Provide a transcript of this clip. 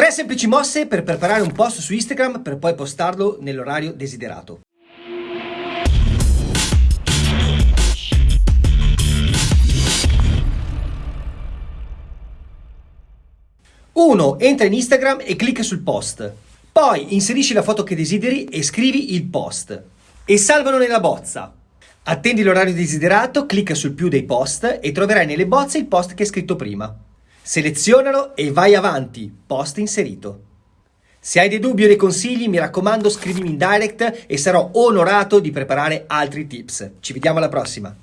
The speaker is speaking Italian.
Tre semplici mosse per preparare un post su Instagram per poi postarlo nell'orario desiderato. Uno, entra in Instagram e clicca sul post. Poi inserisci la foto che desideri e scrivi il post. E salvano nella bozza. Attendi l'orario desiderato, clicca sul più dei post e troverai nelle bozze il post che hai scritto prima. Selezionalo e vai avanti, post inserito. Se hai dei dubbi o dei consigli, mi raccomando scrivimi in direct e sarò onorato di preparare altri tips. Ci vediamo alla prossima!